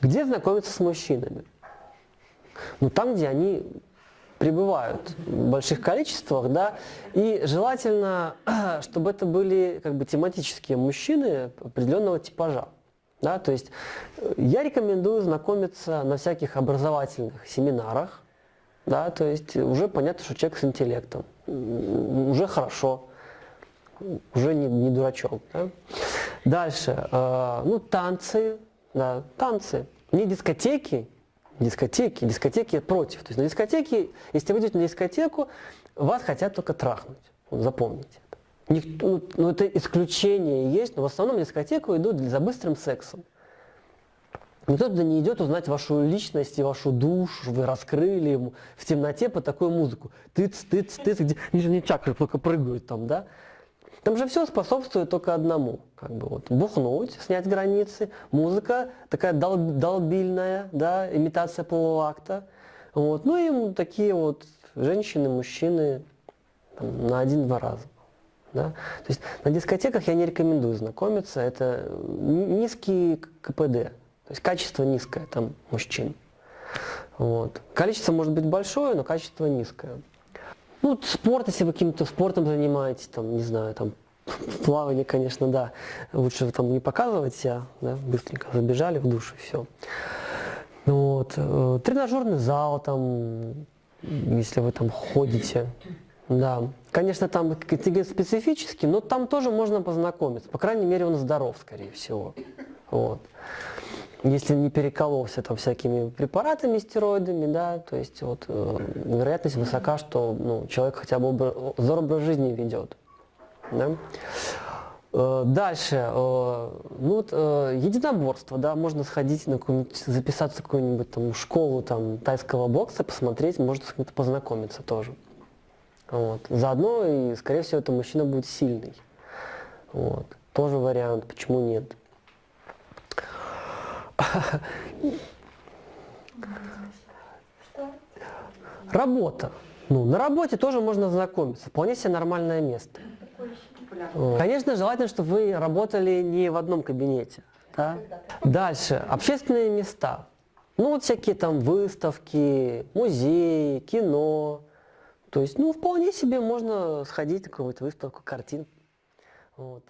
Где знакомиться с мужчинами? Ну, там, где они пребывают в больших количествах, да, и желательно, чтобы это были как бы тематические мужчины определенного типажа. Да, то есть э, я рекомендую знакомиться на всяких образовательных семинарах, да, то есть уже понятно, что человек с интеллектом, уже хорошо, уже не, не дурачок. Да. Дальше, э, ну танцы, да, танцы, не дискотеки, дискотеки, дискотеки против. То есть на дискотеке, если вы идете на дискотеку, вас хотят только трахнуть. Вот запомните. Никто, ну, ну, это исключение есть, но в основном на дискотеку идут за быстрым сексом. Никто туда не идет узнать вашу личность и вашу душу, вы раскрыли ему в темноте по такую музыку. Тыц, тыц, тыц, где нижние чакры только прыгают там, да? Там же все способствует только одному. Как бы вот бухнуть, снять границы, музыка такая дол долбильная, да, имитация полового акта. Вот. Ну и такие вот женщины, мужчины там, на один-два раза. Да? То есть на дискотеках я не рекомендую знакомиться, это низкий КПД, то есть качество низкое там мужчин. Вот. Количество может быть большое, но качество низкое. Ну, спорт, если вы каким-то спортом занимаетесь, там, не знаю, там, плавание, конечно, да, лучше там не показывать себя, да, быстренько забежали в душ и все. Вот. Э, тренажерный зал, там, если вы там ходите, да. Конечно, там какие-то специфический, но там тоже можно познакомиться. По крайней мере, он здоров, скорее всего. Вот если не перекололся там всякими препаратами, стероидами, да, то есть вот э, вероятность высока, что ну, человек хотя бы образ, здоровый образ жизни ведет. Да? Э, дальше, э, ну вот э, единоборство, да, можно сходить на записаться в какую-нибудь там школу там тайского бокса, посмотреть, может с кем-то познакомиться тоже. Вот. Заодно и, скорее всего, это мужчина будет сильный. Вот. Тоже вариант, почему нет. Работа. Ну, на работе тоже можно знакомиться. Вполне себе нормальное место. Конечно, желательно, чтобы вы работали не в одном кабинете. Да? Дальше. Общественные места. Ну, вот всякие там выставки, музеи, кино. То есть, ну, вполне себе можно сходить на какую-то выставку картин. Вот.